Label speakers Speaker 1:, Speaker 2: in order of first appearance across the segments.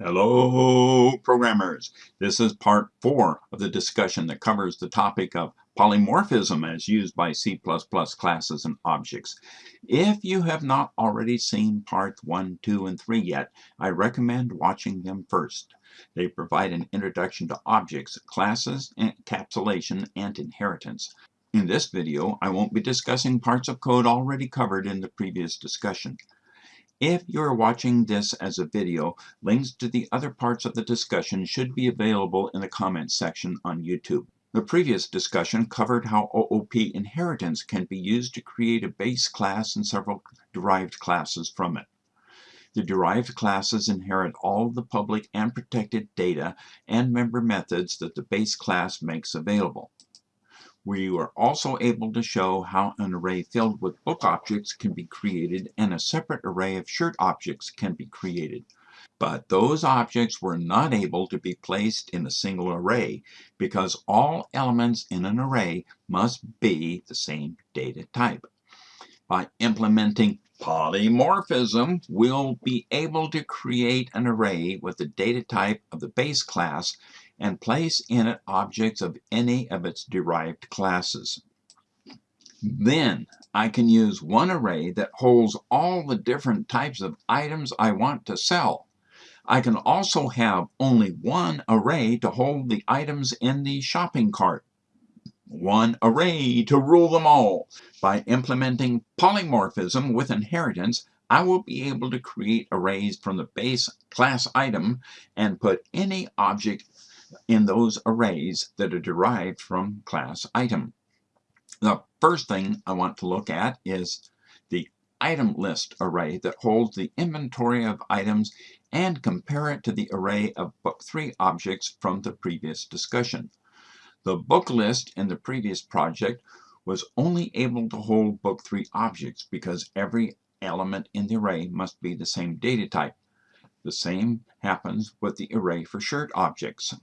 Speaker 1: Hello, programmers. This is part four of the discussion that covers the topic of polymorphism as used by C++ classes and objects. If you have not already seen parts one, two, and three yet, I recommend watching them first. They provide an introduction to objects, classes, encapsulation, and inheritance. In this video, I won't be discussing parts of code already covered in the previous discussion. If you're watching this as a video, links to the other parts of the discussion should be available in the comments section on YouTube. The previous discussion covered how OOP inheritance can be used to create a base class and several derived classes from it. The derived classes inherit all the public and protected data and member methods that the base class makes available. We were also able to show how an array filled with book objects can be created and a separate array of shirt objects can be created. But those objects were not able to be placed in a single array because all elements in an array must be the same data type. By implementing polymorphism, we'll be able to create an array with the data type of the base class and place in it objects of any of its derived classes. Then I can use one array that holds all the different types of items I want to sell. I can also have only one array to hold the items in the shopping cart. One array to rule them all. By implementing polymorphism with inheritance, I will be able to create arrays from the base class item and put any object in those arrays that are derived from class item. The first thing I want to look at is the item list array that holds the inventory of items and compare it to the array of book 3 objects from the previous discussion. The book list in the previous project was only able to hold book 3 objects because every element in the array must be the same data type. The same happens with the array for shirt objects.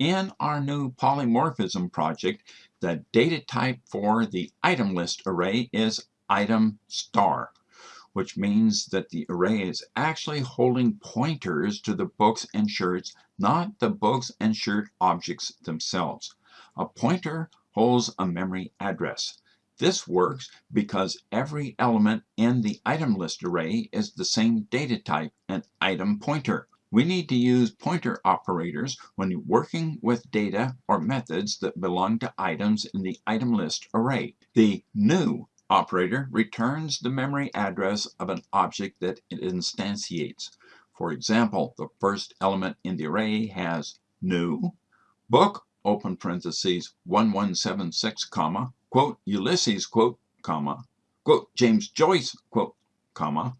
Speaker 1: In our new polymorphism project, the data type for the item list array is item star, which means that the array is actually holding pointers to the books and shirts, not the books and shirt objects themselves. A pointer holds a memory address. This works because every element in the item list array is the same data type, an item pointer. We need to use pointer operators when working with data or methods that belong to items in the item list array. The new operator returns the memory address of an object that it instantiates. For example, the first element in the array has new book open parentheses 1176 comma quote Ulysses quote comma quote James Joyce quote comma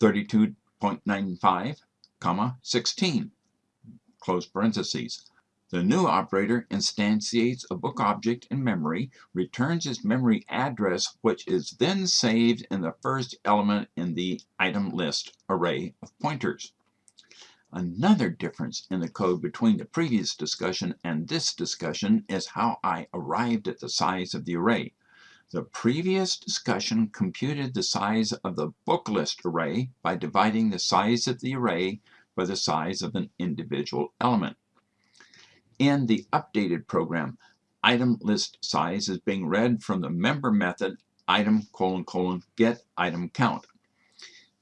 Speaker 1: 32.95 comma 16 close parentheses. The new operator instantiates a book object in memory, returns its memory address, which is then saved in the first element in the item list array of pointers. Another difference in the code between the previous discussion and this discussion is how I arrived at the size of the array. The previous discussion computed the size of the book list array by dividing the size of the array by the size of an individual element. In the updated program, item list size is being read from the member method item colon colon get item count.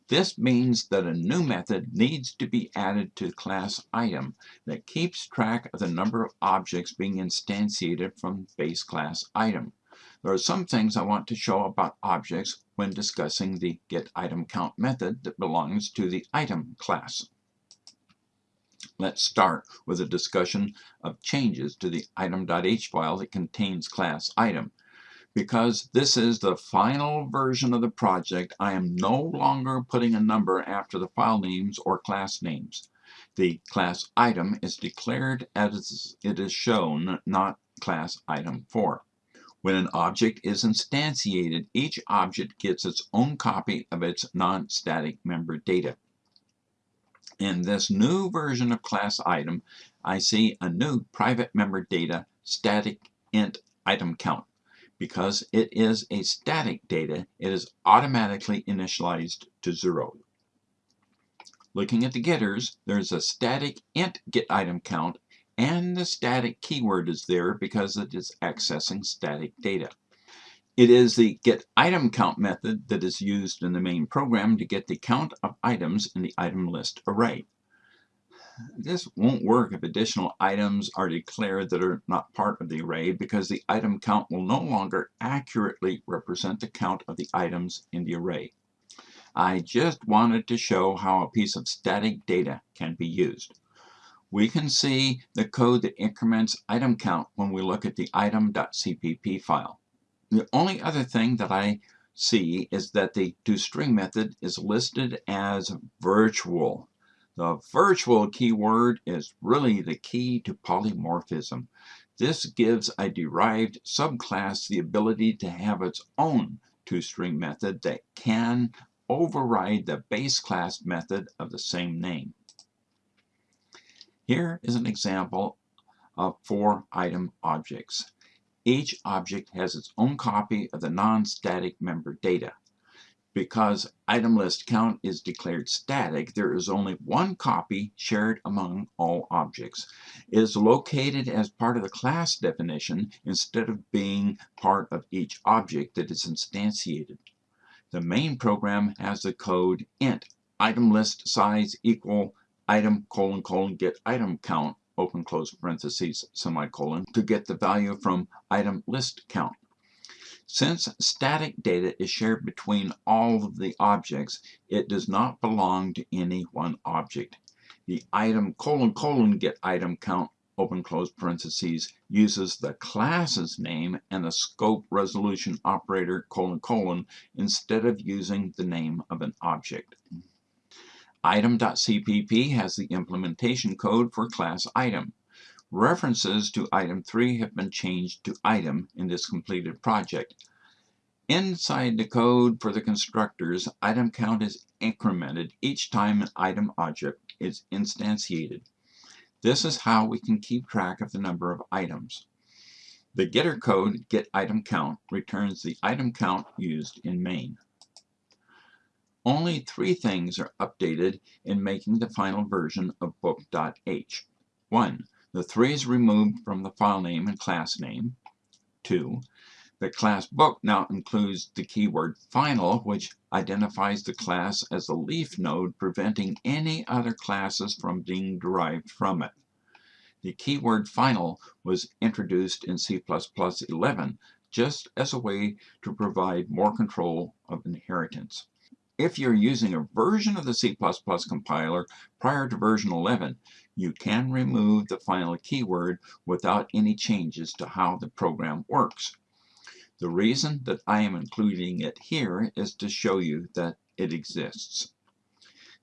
Speaker 1: This means that a new method needs to be added to class item that keeps track of the number of objects being instantiated from base class item. There are some things I want to show about objects when discussing the getItemCount method that belongs to the item class. Let's start with a discussion of changes to the item.h file that contains class item. Because this is the final version of the project, I am no longer putting a number after the file names or class names. The class item is declared as it is shown, not class item 4. When an object is instantiated, each object gets its own copy of its non-static member data. In this new version of class item, I see a new private member data static int item count. Because it is a static data, it is automatically initialized to zero. Looking at the getters, there's a static int get item count and the static keyword is there because it is accessing static data. It is the get item count method that is used in the main program to get the count of items in the item list array. This won't work if additional items are declared that are not part of the array because the item count will no longer accurately represent the count of the items in the array. I just wanted to show how a piece of static data can be used. We can see the code that increments item count when we look at the item.cpp file. The only other thing that I see is that the toString method is listed as virtual. The virtual keyword is really the key to polymorphism. This gives a derived subclass the ability to have its own toString method that can override the base class method of the same name. Here is an example of four item objects. Each object has its own copy of the non-static member data. Because item list count is declared static, there is only one copy shared among all objects. It is located as part of the class definition instead of being part of each object that is instantiated. The main program has the code int item list size equal item colon colon get item count open close parentheses semicolon to get the value from item list count. Since static data is shared between all of the objects, it does not belong to any one object. The item colon colon get item count open close parentheses uses the class's name and the scope resolution operator colon colon instead of using the name of an object. Item.cpp has the implementation code for class item. References to item 3 have been changed to item in this completed project. Inside the code for the constructors, item count is incremented each time an item object is instantiated. This is how we can keep track of the number of items. The getter code getItemCount returns the item count used in main. Only three things are updated in making the final version of book.h. 1. The 3 is removed from the file name and class name. 2. The class book now includes the keyword final, which identifies the class as a leaf node, preventing any other classes from being derived from it. The keyword final was introduced in C++11 just as a way to provide more control of inheritance. If you're using a version of the C++ compiler prior to version 11, you can remove the final keyword without any changes to how the program works. The reason that I am including it here is to show you that it exists.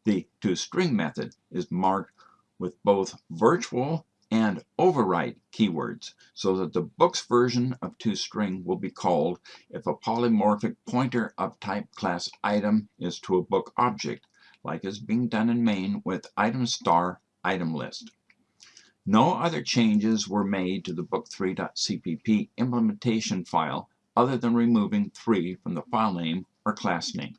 Speaker 1: The toString method is marked with both virtual and override keywords so that the book's version of toString will be called if a polymorphic pointer of type class item is to a book object, like is being done in main with item star item list. No other changes were made to the book3.cpp implementation file other than removing 3 from the file name or class name.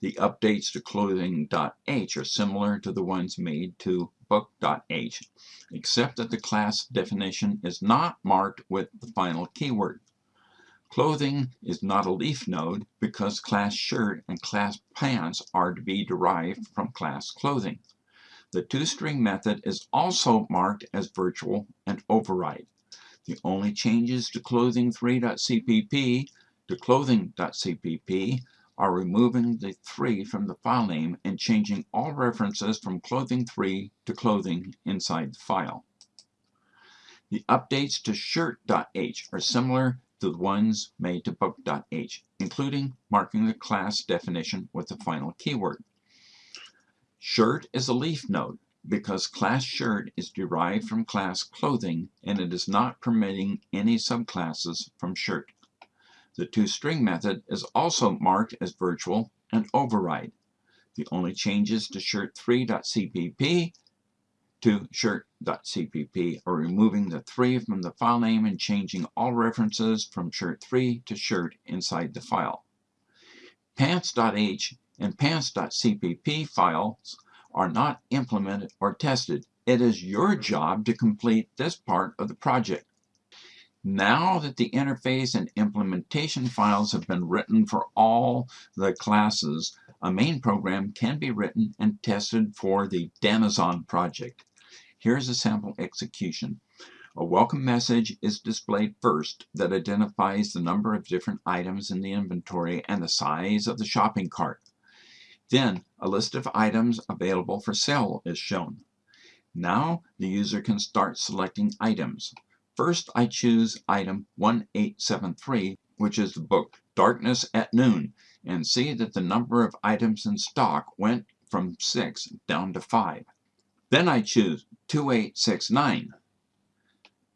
Speaker 1: The updates to clothing.h are similar to the ones made to book.h, except that the class definition is not marked with the final keyword. Clothing is not a leaf node because class shirt and class pants are to be derived from class clothing. The toString method is also marked as virtual and override. The only changes to clothing3.cpp to clothing.cpp are removing the 3 from the file name and changing all references from clothing3 to clothing inside the file. The updates to shirt.h are similar to the ones made to book.h, including marking the class definition with the final keyword. Shirt is a leaf node because class shirt is derived from class clothing and it is not permitting any subclasses from shirt. The toString method is also marked as virtual and override. The only changes to shirt3.cpp to shirt.cpp are removing the 3 from the file name and changing all references from shirt3 to shirt inside the file. pants.h and pants.cpp files are not implemented or tested. It is your job to complete this part of the project. Now that the interface and implementation files have been written for all the classes, a main program can be written and tested for the Danazon project. Here's a sample execution. A welcome message is displayed first that identifies the number of different items in the inventory and the size of the shopping cart. Then a list of items available for sale is shown. Now the user can start selecting items. First, I choose item 1873, which is the book Darkness at Noon, and see that the number of items in stock went from 6 down to 5. Then I choose 2869.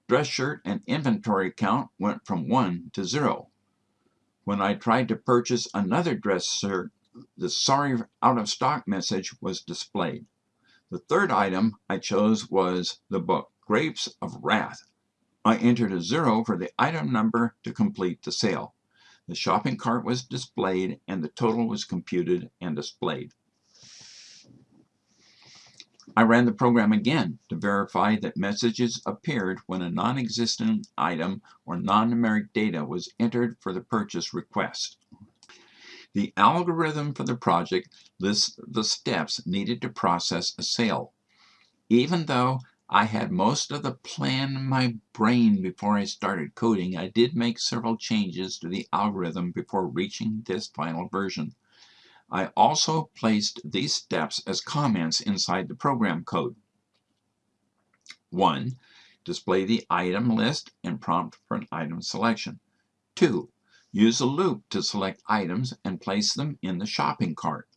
Speaker 1: Dress shirt and inventory count went from 1 to 0. When I tried to purchase another dress shirt, the sorry out of stock message was displayed. The third item I chose was the book Grapes of Wrath I entered a zero for the item number to complete the sale. The shopping cart was displayed and the total was computed and displayed. I ran the program again to verify that messages appeared when a non-existent item or non-numeric data was entered for the purchase request. The algorithm for the project lists the steps needed to process a sale. Even though I had most of the plan in my brain before I started coding. I did make several changes to the algorithm before reaching this final version. I also placed these steps as comments inside the program code. 1. Display the item list and prompt for an item selection. 2. Use a loop to select items and place them in the shopping cart.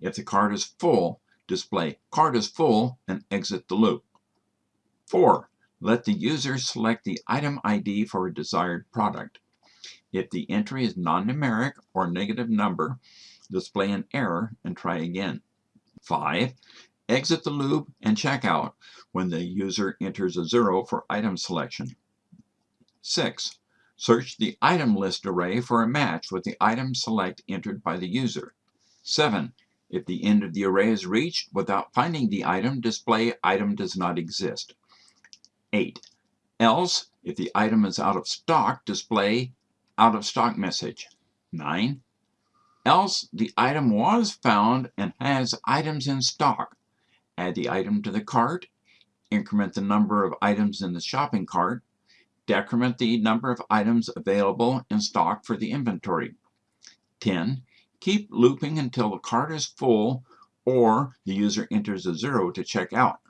Speaker 1: If the cart is full, display cart is full and exit the loop. 4. Let the user select the item ID for a desired product. If the entry is non-numeric or negative number, display an error and try again. 5. Exit the loop and check out when the user enters a 0 for item selection. 6. Search the item list array for a match with the item select entered by the user. 7. If the end of the array is reached without finding the item, display item does not exist. 8. Else, if the item is out of stock, display out of stock message. 9. Else, the item was found and has items in stock. Add the item to the cart, increment the number of items in the shopping cart, decrement the number of items available in stock for the inventory. 10. Keep looping until the cart is full or the user enters a zero to check out.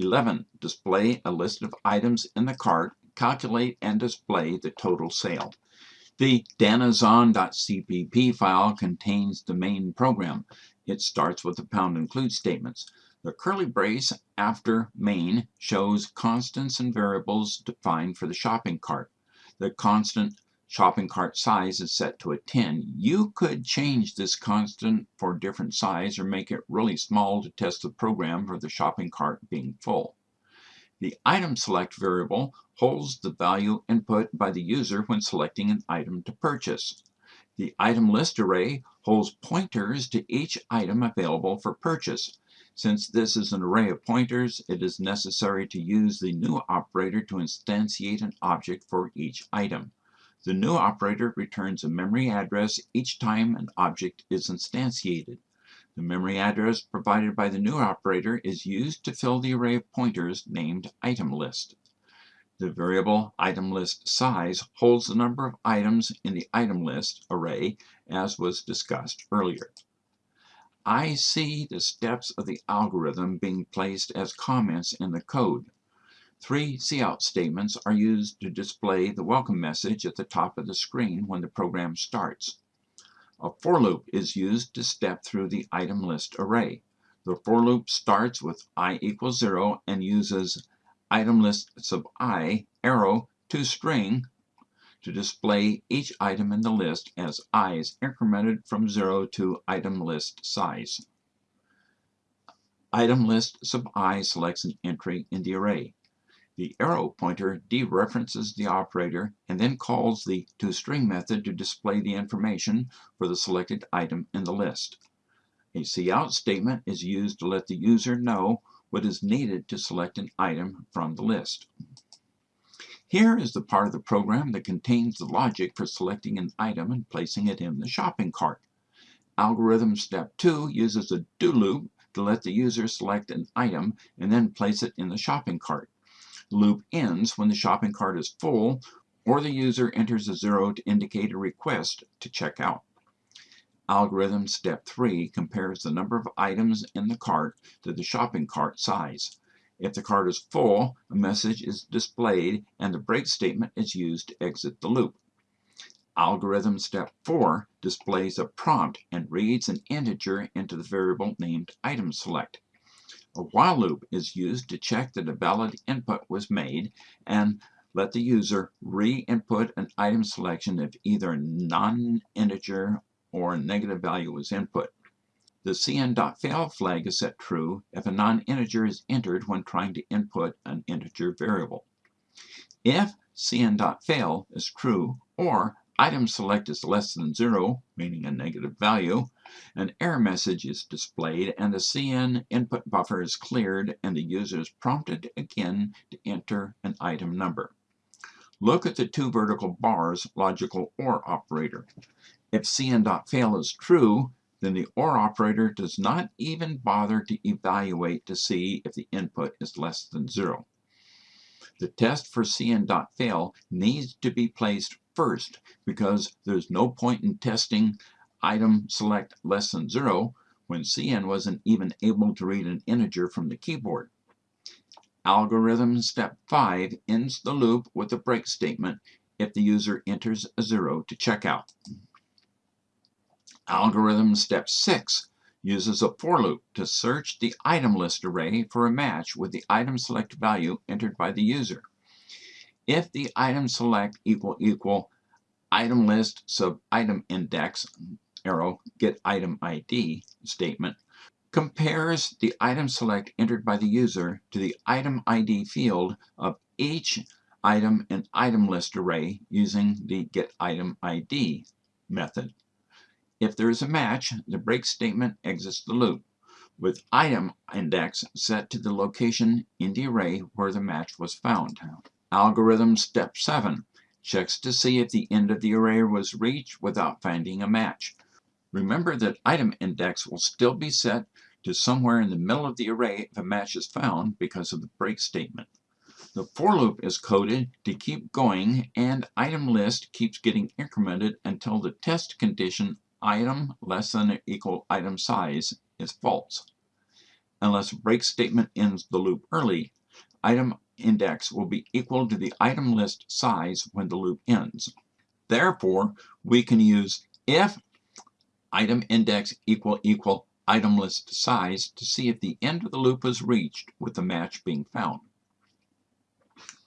Speaker 1: 11. Display a list of items in the cart. Calculate and display the total sale. The danazon.cpp file contains the main program. It starts with the pound include statements. The curly brace after main shows constants and variables defined for the shopping cart. The constant shopping cart size is set to a 10. You could change this constant for different size or make it really small to test the program for the shopping cart being full. The item select variable holds the value input by the user when selecting an item to purchase. The item list array holds pointers to each item available for purchase. Since this is an array of pointers, it is necessary to use the new operator to instantiate an object for each item. The new operator returns a memory address each time an object is instantiated. The memory address provided by the new operator is used to fill the array of pointers named item list. The variable item list size holds the number of items in the item list array as was discussed earlier. I see the steps of the algorithm being placed as comments in the code. Three cout statements are used to display the welcome message at the top of the screen when the program starts. A for loop is used to step through the item list array. The for loop starts with i equals 0 and uses item list sub i arrow to string to display each item in the list as i i's incremented from 0 to item list size. Item list sub i selects an entry in the array. The arrow pointer dereferences the operator and then calls the toString method to display the information for the selected item in the list. A cout statement is used to let the user know what is needed to select an item from the list. Here is the part of the program that contains the logic for selecting an item and placing it in the shopping cart. Algorithm step 2 uses a do loop to let the user select an item and then place it in the shopping cart. Loop ends when the shopping cart is full or the user enters a zero to indicate a request to check out. Algorithm step 3 compares the number of items in the cart to the shopping cart size. If the cart is full, a message is displayed and the break statement is used to exit the loop. Algorithm step 4 displays a prompt and reads an integer into the variable named item select. A while loop is used to check that a valid input was made and let the user re-input an item selection if either non-integer or negative value was input. The cin.fail flag is set true if a non-integer is entered when trying to input an integer variable. If cin.fail is true or item select is less than 0, meaning a negative value, an error message is displayed and the cin input buffer is cleared and the user is prompted again to enter an item number. Look at the two vertical bars logical OR operator. If cin.fail is true, then the OR operator does not even bother to evaluate to see if the input is less than 0. The test for cin.fail needs to be placed first because there's no point in testing item select less than 0 when cin wasn't even able to read an integer from the keyboard. Algorithm step 5 ends the loop with a break statement if the user enters a 0 to check out. Algorithm step 6 uses a for loop to search the item list array for a match with the item select value entered by the user. If the item select equal equal item list sub item index arrow get item ID statement compares the item select entered by the user to the item ID field of each item and item list array using the get item ID method. If there is a match, the break statement exits the loop, with item index set to the location in the array where the match was found. Algorithm step 7 checks to see if the end of the array was reached without finding a match. Remember that item index will still be set to somewhere in the middle of the array if a match is found because of the break statement. The for loop is coded to keep going and item list keeps getting incremented until the test condition item less than or equal item size is false. Unless break statement ends the loop early, item index will be equal to the item list size when the loop ends. Therefore, we can use if item index equal equal item list size to see if the end of the loop is reached with the match being found.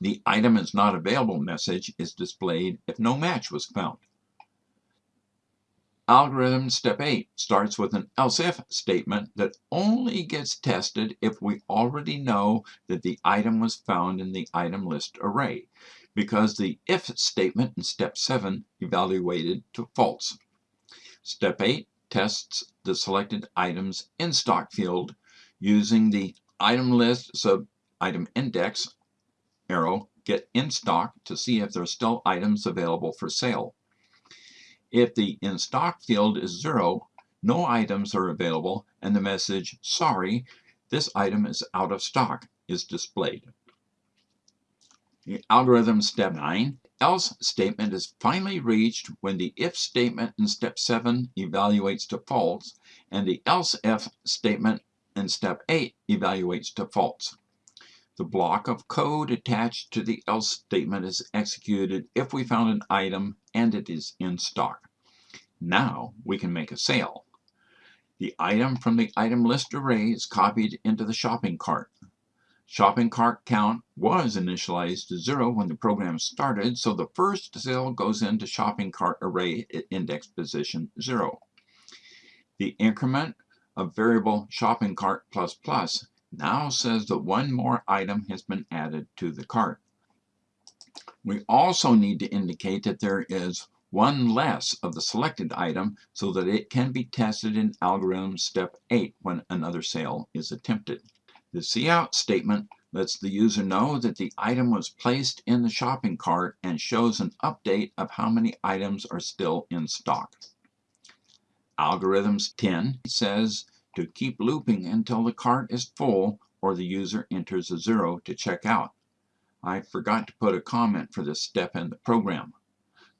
Speaker 1: The item is not available message is displayed if no match was found. Algorithm step 8 starts with an else if statement that only gets tested if we already know that the item was found in the item list array, because the if statement in step 7 evaluated to false. Step 8 tests the selected items in stock field using the item list sub item index arrow get in stock to see if there are still items available for sale. If the in stock field is zero, no items are available and the message, sorry, this item is out of stock is displayed. The algorithm step 9, else statement is finally reached when the if statement in step 7 evaluates to false and the else if statement in step 8 evaluates to false. The block of code attached to the else statement is executed if we found an item and it is in stock. Now we can make a sale. The item from the item list array is copied into the shopping cart. Shopping cart count was initialized to zero when the program started, so the first sale goes into shopping cart array at index position zero. The increment of variable shopping cart plus plus now says that one more item has been added to the cart. We also need to indicate that there is one less of the selected item so that it can be tested in algorithm step 8 when another sale is attempted. The cout statement lets the user know that the item was placed in the shopping cart and shows an update of how many items are still in stock. Algorithms 10 says to keep looping until the cart is full or the user enters a zero to check out. I forgot to put a comment for this step in the program.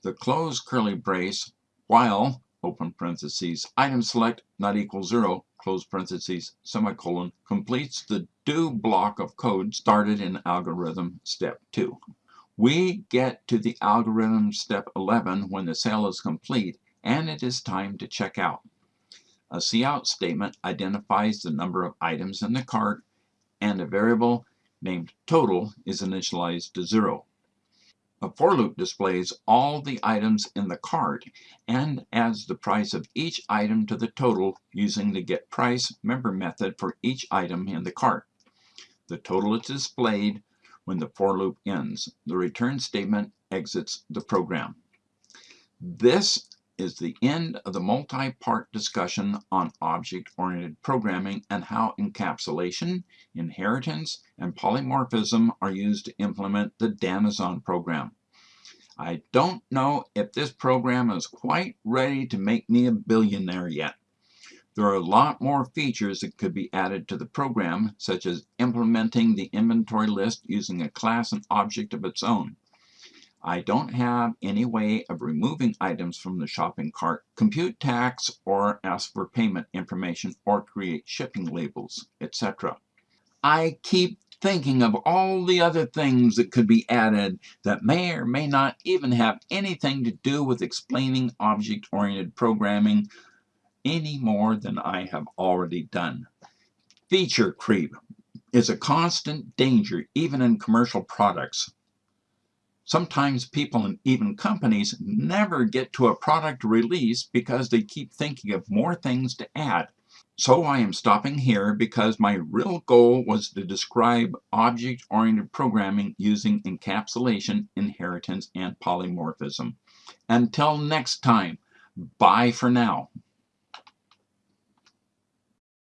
Speaker 1: The close curly brace while open parentheses item select not equal zero close parentheses semicolon completes the do block of code started in algorithm step 2. We get to the algorithm step 11 when the sale is complete and it is time to check out. A cout statement identifies the number of items in the cart and a variable named total is initialized to zero. A for loop displays all the items in the cart and adds the price of each item to the total using the get price member method for each item in the cart. The total is displayed when the for loop ends. The return statement exits the program. This is the end of the multi-part discussion on object-oriented programming and how encapsulation, inheritance, and polymorphism are used to implement the Danazon program. I don't know if this program is quite ready to make me a billionaire yet. There are a lot more features that could be added to the program, such as implementing the inventory list using a class and object of its own. I don't have any way of removing items from the shopping cart, compute tax, or ask for payment information, or create shipping labels, etc. I keep thinking of all the other things that could be added that may or may not even have anything to do with explaining object-oriented programming any more than I have already done. Feature creep is a constant danger even in commercial products. Sometimes people and even companies never get to a product release because they keep thinking of more things to add. So I am stopping here because my real goal was to describe object-oriented programming using encapsulation, inheritance, and polymorphism. Until next time, bye for now.